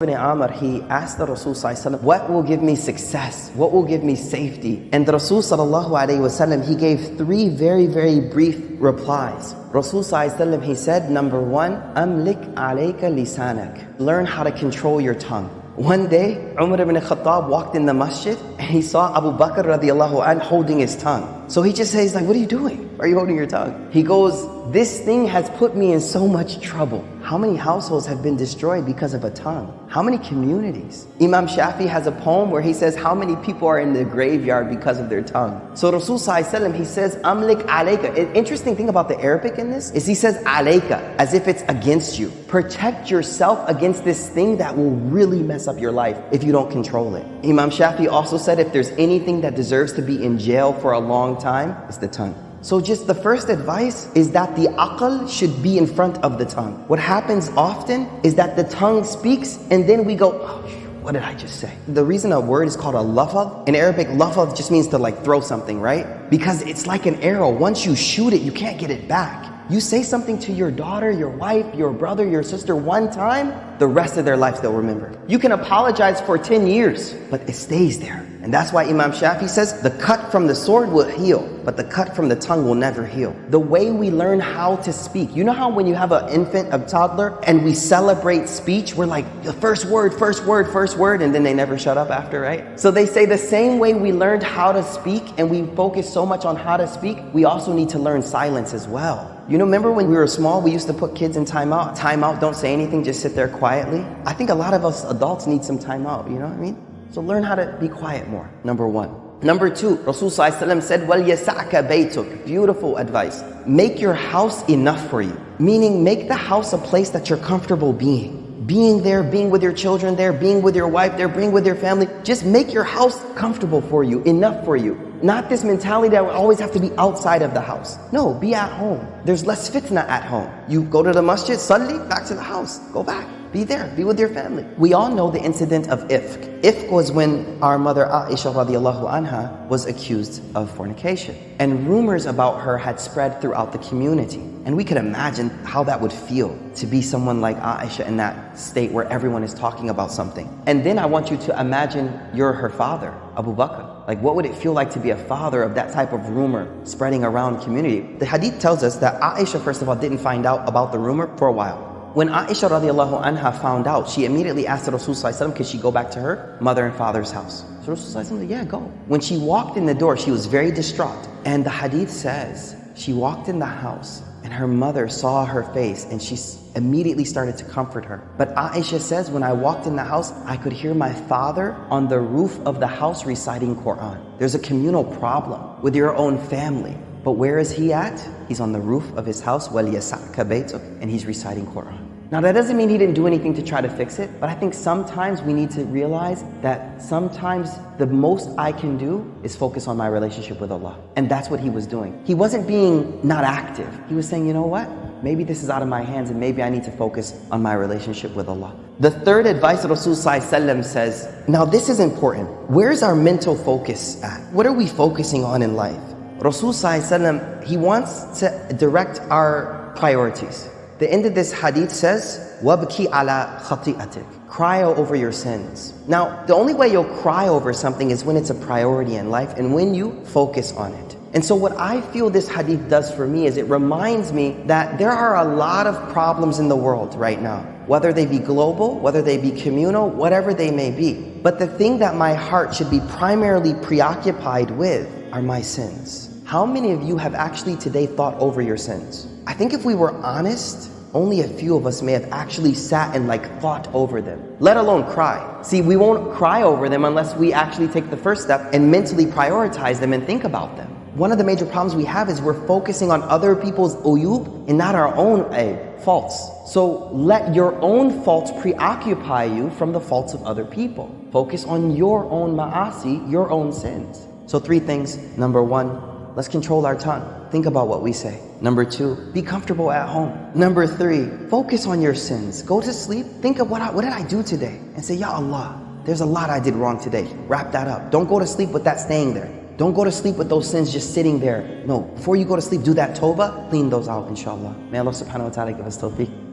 Ibn Amr, he asked the Rasul what will give me success? What will give me safety? And the Rasul Wasallam, he gave three very, very brief replies. Rasul Sallallahu he said, number one, Amlik alayka lisanak. Learn how to control your tongue. One day, Umar ibn Khattab walked in the masjid and he saw Abu Bakr radiallahu anh holding his tongue. So he just says like, what are you doing? Are you holding your tongue? He goes, this thing has put me in so much trouble. How many households have been destroyed because of a tongue? How many communities? Imam Shafi has a poem where he says how many people are in the graveyard because of their tongue. So Rasul he says, Amlik alayka. An interesting thing about the Arabic in this is he says alayka, as if it's against you. Protect yourself against this thing that will really mess up your life if you don't control it. Imam Shafi also said if there's anything that deserves to be in jail for a long time, it's the tongue. So just the first advice is that the aql should be in front of the tongue. What happens often is that the tongue speaks and then we go, oh, what did I just say? The reason a word is called a lafaz, in Arabic, lafaz just means to like throw something, right? Because it's like an arrow. Once you shoot it, you can't get it back. You say something to your daughter, your wife, your brother, your sister one time, the rest of their life they'll remember. You can apologize for 10 years, but it stays there. And that's why Imam Shafi says, the cut from the sword will heal, but the cut from the tongue will never heal. The way we learn how to speak. You know how when you have an infant, a toddler, and we celebrate speech, we're like, the first word, first word, first word, and then they never shut up after, right? So they say the same way we learned how to speak and we focus so much on how to speak, we also need to learn silence as well. You know, remember when we were small, we used to put kids in timeout? Timeout, don't say anything, just sit there quietly. I think a lot of us adults need some timeout, you know what I mean? So learn how to be quiet more, number one. Number two, Rasul said, yasa'ka baytuk. Beautiful advice. Make your house enough for you. Meaning make the house a place that you're comfortable being being there, being with your children there, being with your wife there, being with your family. Just make your house comfortable for you, enough for you. Not this mentality that we always have to be outside of the house. No, be at home. There's less fitna at home. You go to the masjid, suddenly back to the house. Go back. Be there, be with your family. We all know the incident of ifk. Ifk was when our mother Aisha radiallahu anha was accused of fornication. And rumors about her had spread throughout the community. And we could imagine how that would feel to be someone like Aisha in that state where everyone is talking about something. And then I want you to imagine you're her father, Abu Bakr. Like what would it feel like to be a father of that type of rumor spreading around community? The hadith tells us that Aisha, first of all, didn't find out about the rumor for a while. When Aisha radiallahu anha found out, she immediately asked Rasulullah Rasul could she go back to her mother and father's house? So Rasul said, yeah, go. When she walked in the door, she was very distraught. And the hadith says, she walked in the house and her mother saw her face and she immediately started to comfort her. But Aisha says, when I walked in the house, I could hear my father on the roof of the house reciting Quran. There's a communal problem with your own family. But where is he at? He's on the roof of his house, and he's reciting Quran. Now that doesn't mean he didn't do anything to try to fix it, but I think sometimes we need to realize that sometimes the most I can do is focus on my relationship with Allah. And that's what he was doing. He wasn't being not active. He was saying, you know what? Maybe this is out of my hands and maybe I need to focus on my relationship with Allah. The third advice Rasul says, now this is important. Where's our mental focus at? What are we focusing on in life? Rasul he wants to direct our priorities. The end of this hadith says, وَبْكِ عَلَى خَطِئَتِكَ Cry over your sins. Now, the only way you'll cry over something is when it's a priority in life and when you focus on it. And so what I feel this hadith does for me is it reminds me that there are a lot of problems in the world right now, whether they be global, whether they be communal, whatever they may be. But the thing that my heart should be primarily preoccupied with are my sins. How many of you have actually today thought over your sins? I think if we were honest, only a few of us may have actually sat and like thought over them, let alone cry. See, we won't cry over them unless we actually take the first step and mentally prioritize them and think about them. One of the major problems we have is we're focusing on other people's uyub and not our own eh, faults. So let your own faults preoccupy you from the faults of other people. Focus on your own ma'asi, your own sins. So three things. Number one, Let's control our tongue. Think about what we say. Number two, be comfortable at home. Number three, focus on your sins. Go to sleep. Think of what, I, what did I do today? And say, Ya Allah, there's a lot I did wrong today. Wrap that up. Don't go to sleep with that staying there. Don't go to sleep with those sins just sitting there. No, before you go to sleep, do that tawbah, clean those out, inshallah. May Allah subhanahu wa ta'ala give us tawfiq.